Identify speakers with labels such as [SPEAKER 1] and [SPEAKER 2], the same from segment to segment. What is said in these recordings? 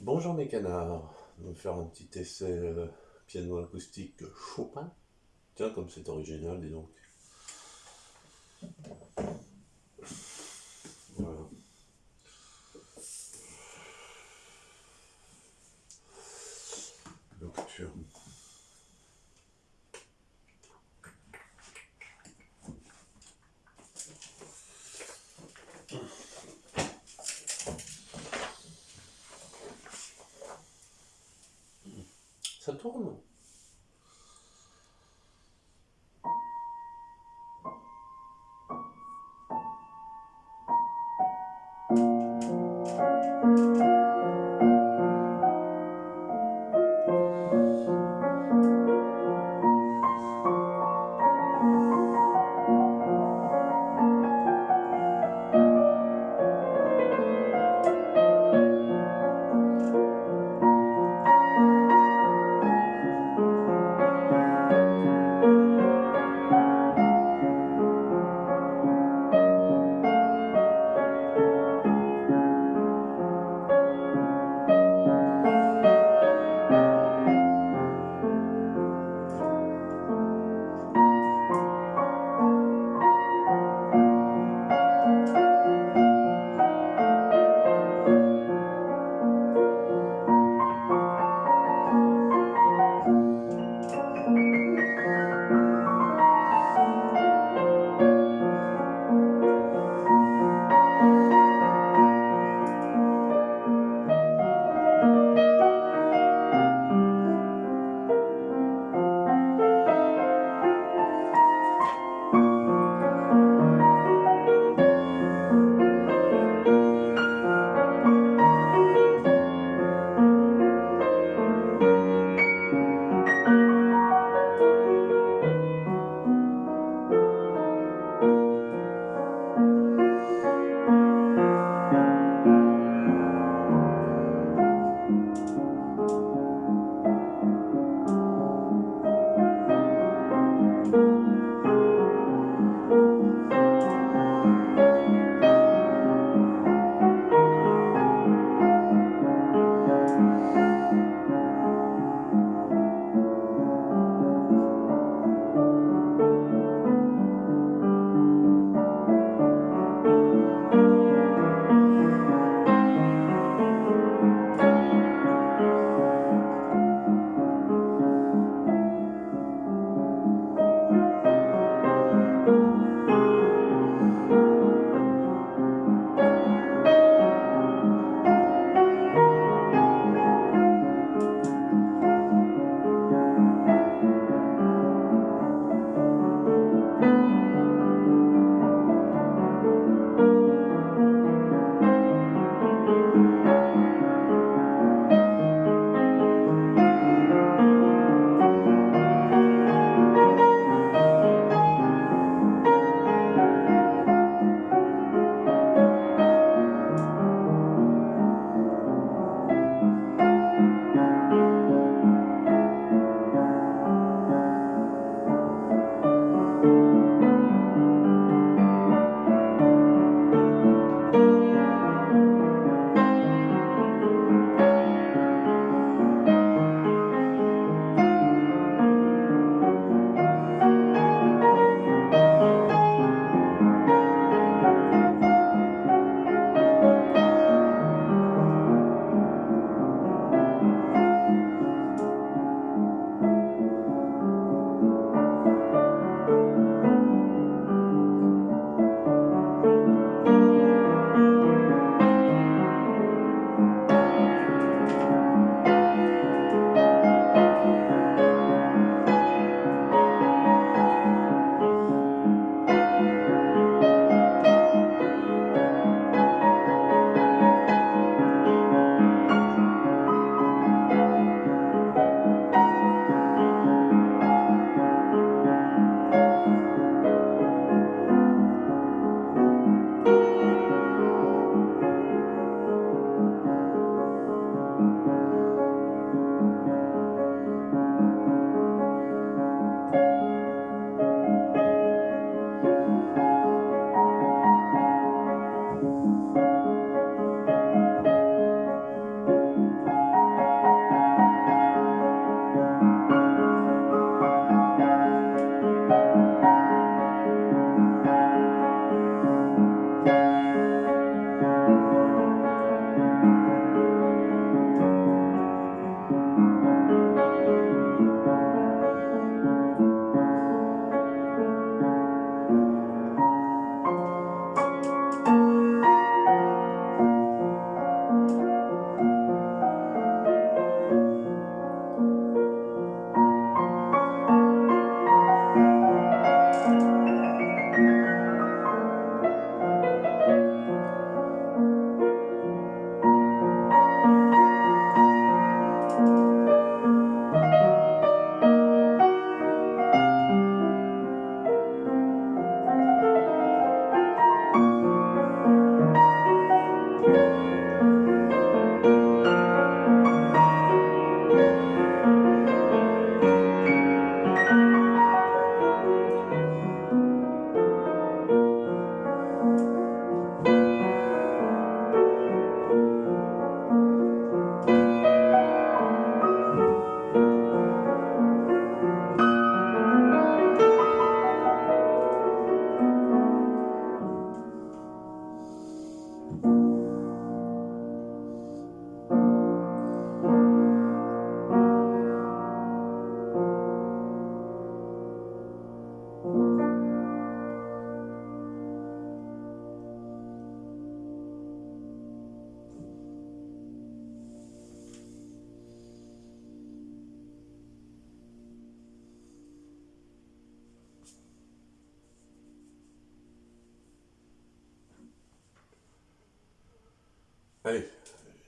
[SPEAKER 1] Bonjour mes canards, on va faire un petit essai euh, piano acoustique Chopin. Tiens, comme c'est original, dis donc.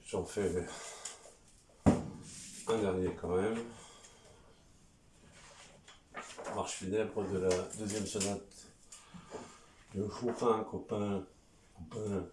[SPEAKER 1] J'en fais un dernier quand même. Marche funèbre de la deuxième sonate de Chopin, copain, copain.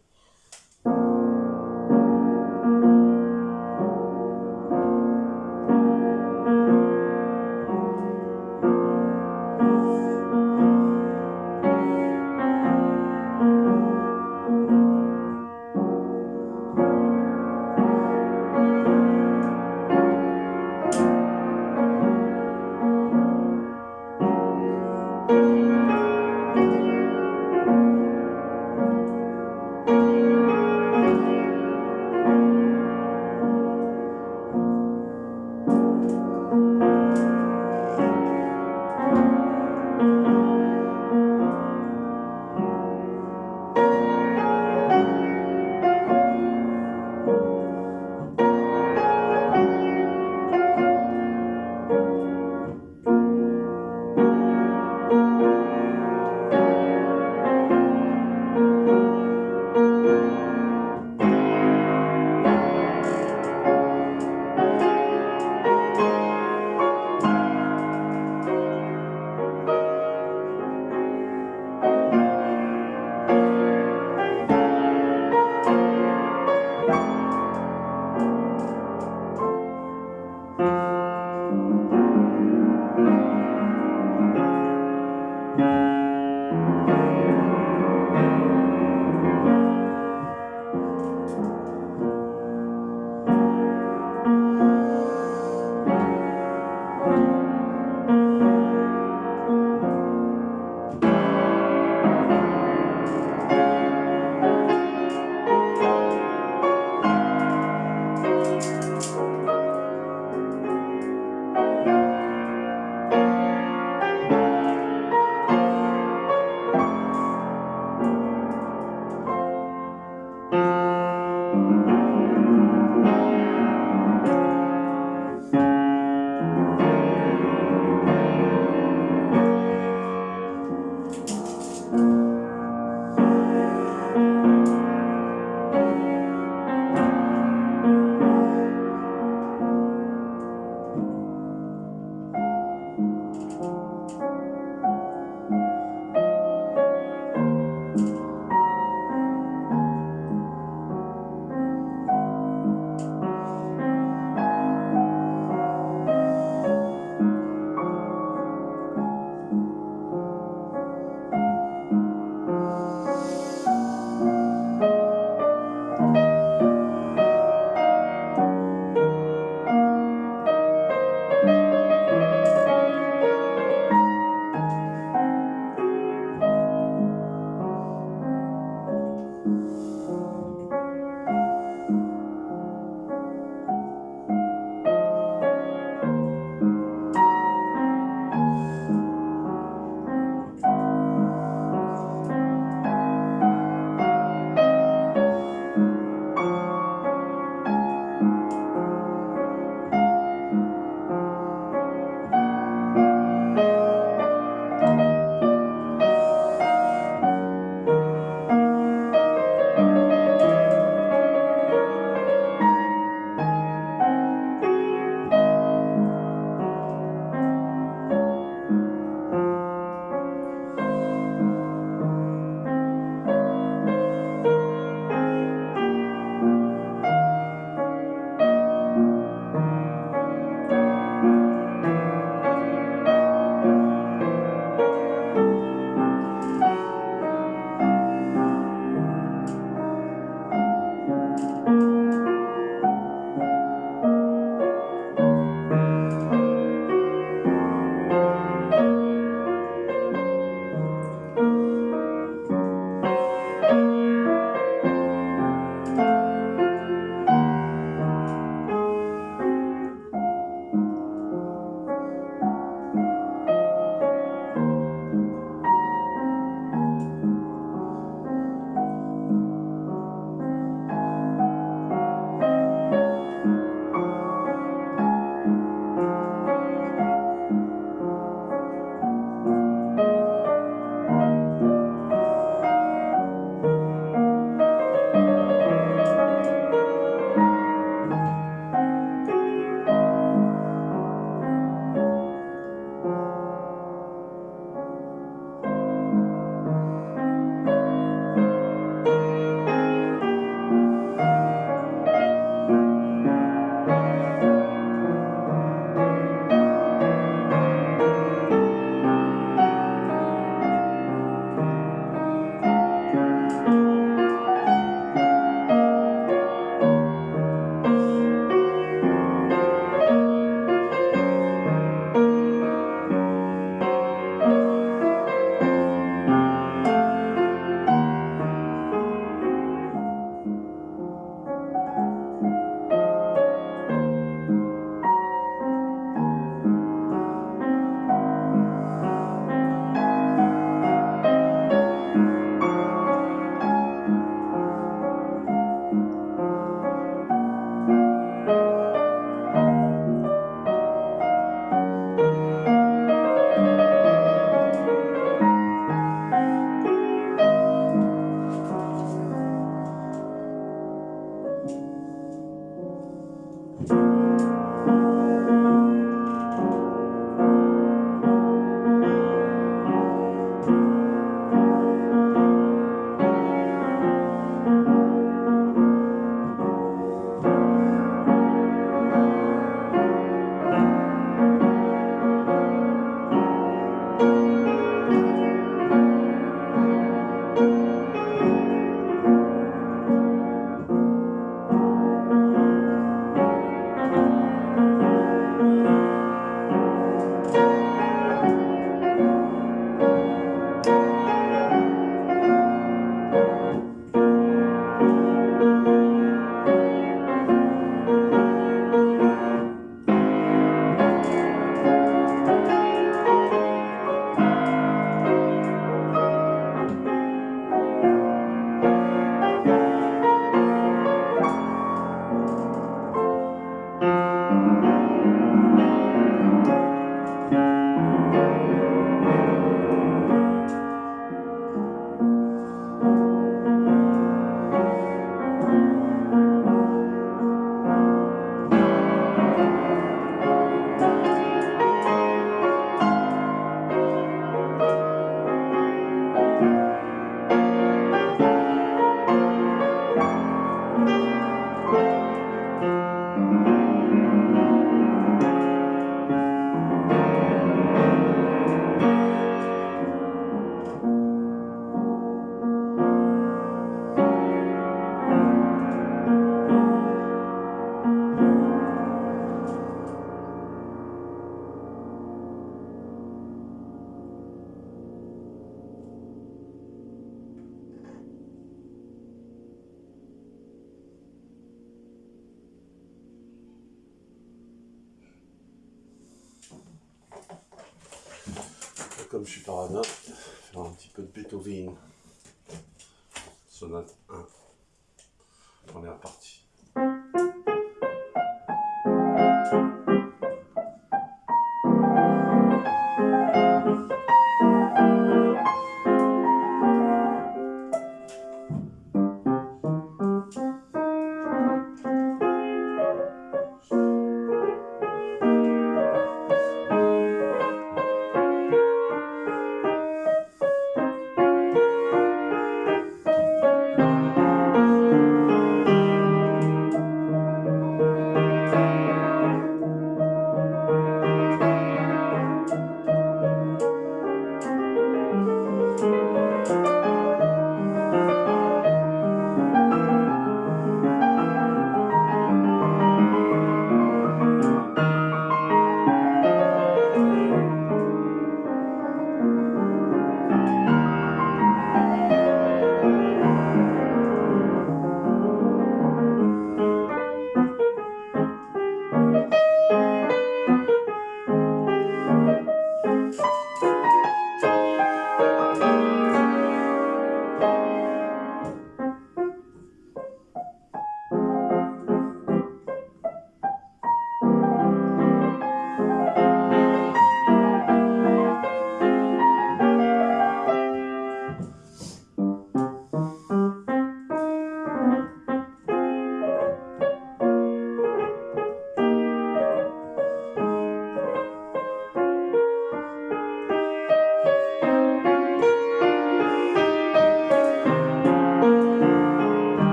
[SPEAKER 1] Comme je suis paradin, faire un petit peu de Beethoven. Sonate 1. Première partie. Et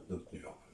[SPEAKER 1] autre nocturne.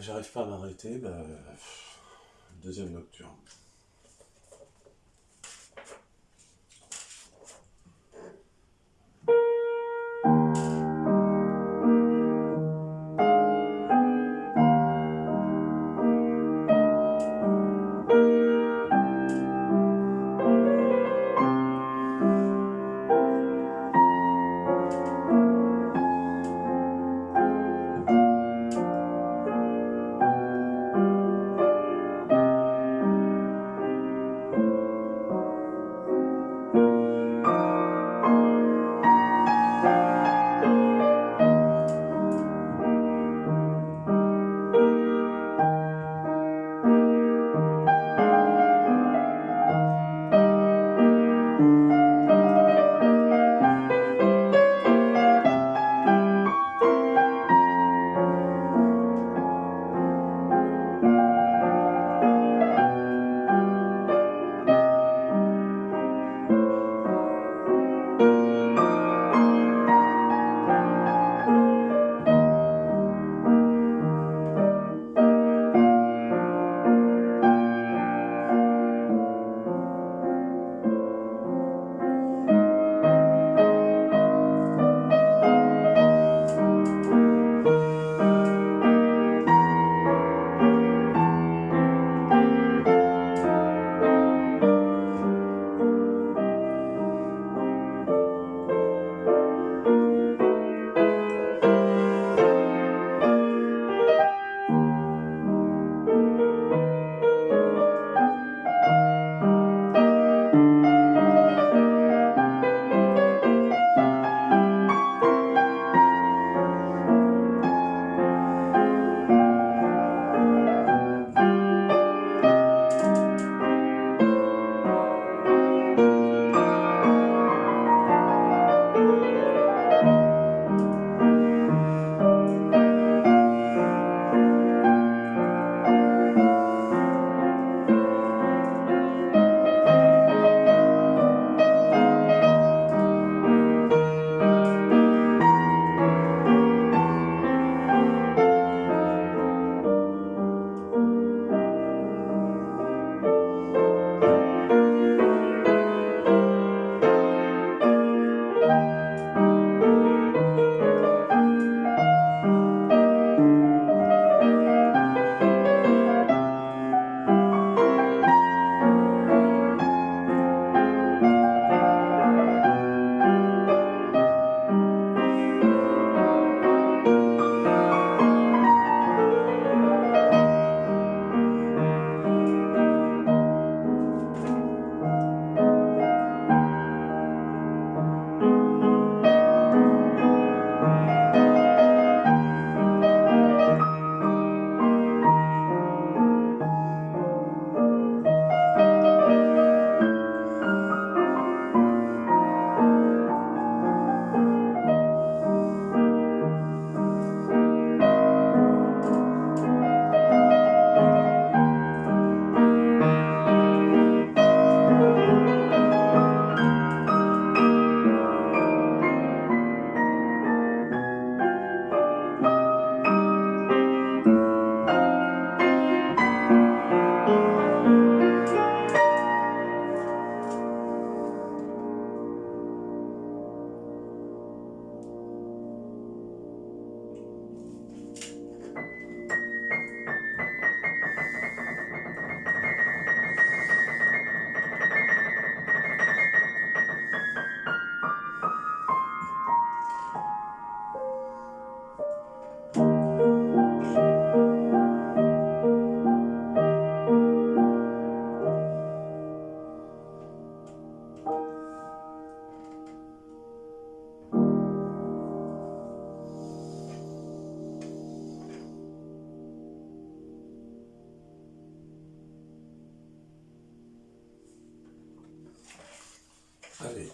[SPEAKER 1] J'arrive pas à m'arrêter, bah, deuxième nocturne.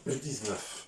[SPEAKER 1] Le 19.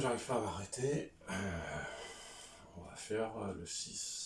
[SPEAKER 1] J'arrive pas à m'arrêter, euh, on va faire euh, le 6.